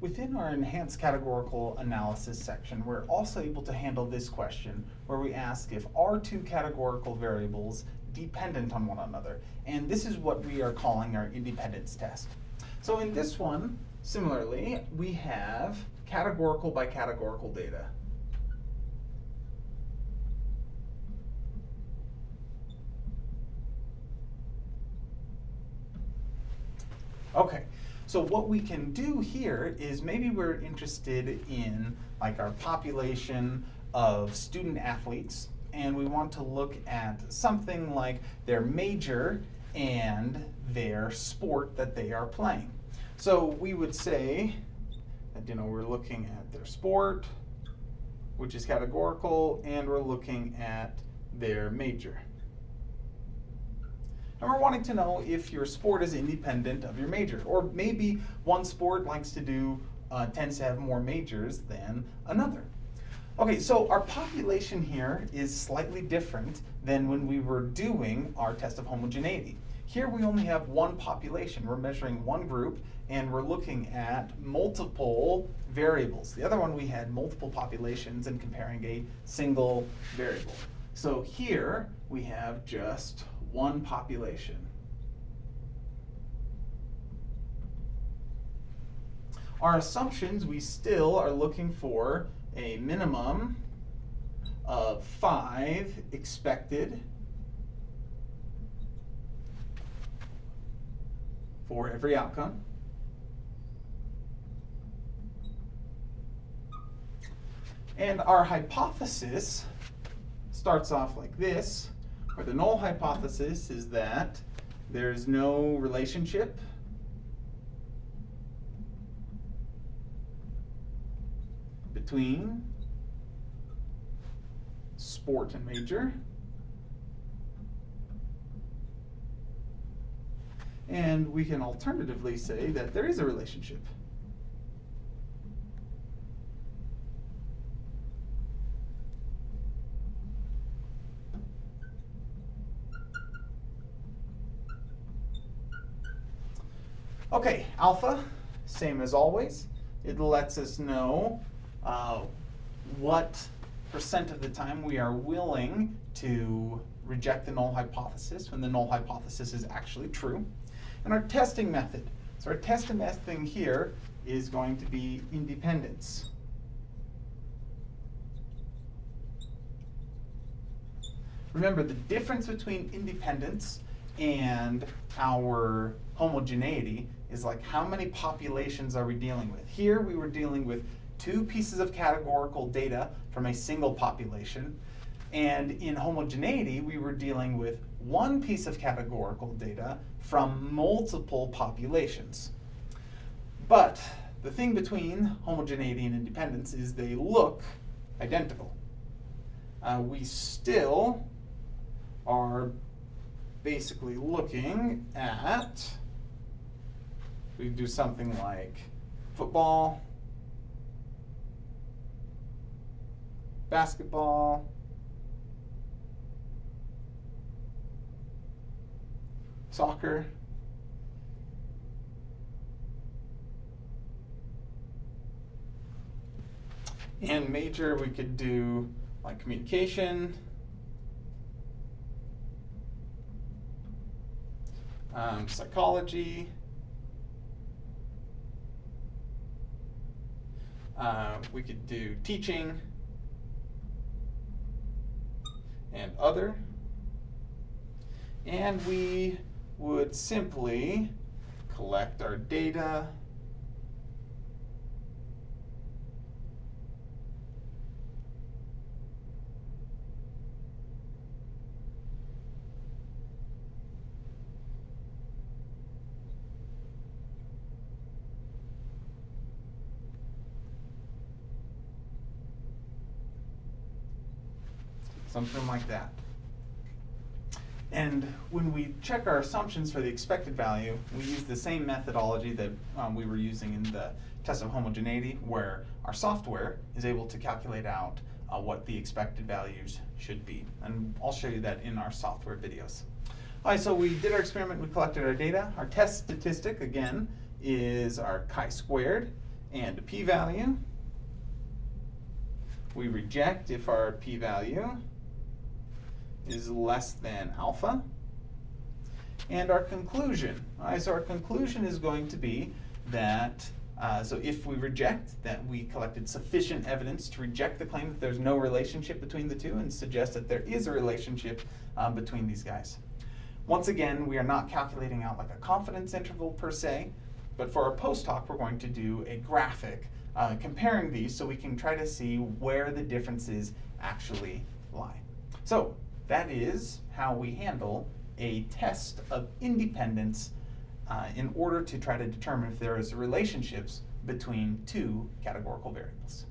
Within our enhanced categorical analysis section, we're also able to handle this question where we ask if are two categorical variables dependent on one another. And this is what we are calling our independence test. So in this one, similarly, we have categorical by categorical data. Okay, so what we can do here is maybe we're interested in like our population of student athletes and we want to look at something like their major and their sport that they are playing. So we would say that you know we're looking at their sport, which is categorical, and we're looking at their major. And we're wanting to know if your sport is independent of your major. Or maybe one sport likes to do, uh, tends to have more majors than another. Okay, so our population here is slightly different than when we were doing our test of homogeneity. Here we only have one population. We're measuring one group and we're looking at multiple variables. The other one we had multiple populations and comparing a single variable. So here we have just one population. Our assumptions, we still are looking for a minimum of five expected for every outcome. And our hypothesis starts off like this. Or the null hypothesis is that there's no relationship between sport and major. And we can alternatively say that there is a relationship. Okay, alpha, same as always. It lets us know uh, what percent of the time we are willing to reject the null hypothesis when the null hypothesis is actually true. And our testing method. So our testing method here is going to be independence. Remember, the difference between independence and our homogeneity is like how many populations are we dealing with? Here we were dealing with two pieces of categorical data from a single population. And in homogeneity, we were dealing with one piece of categorical data from multiple populations. But the thing between homogeneity and independence is they look identical. Uh, we still are basically looking at we do something like football, basketball, soccer, and major we could do like communication, um, psychology, Uh, we could do teaching. And other. And we would simply collect our data something like that. And when we check our assumptions for the expected value, we use the same methodology that um, we were using in the test of homogeneity, where our software is able to calculate out uh, what the expected values should be. And I'll show you that in our software videos. All right, so we did our experiment, we collected our data. Our test statistic, again, is our chi-squared. and a p-value. We reject if our p-value is less than alpha. And our conclusion, right, so our conclusion is going to be that, uh, so if we reject, that we collected sufficient evidence to reject the claim that there's no relationship between the two and suggest that there is a relationship um, between these guys. Once again, we are not calculating out like a confidence interval per se, but for our post hoc, we're going to do a graphic uh, comparing these so we can try to see where the differences actually lie. So that is how we handle a test of independence uh, in order to try to determine if there is relationships between two categorical variables.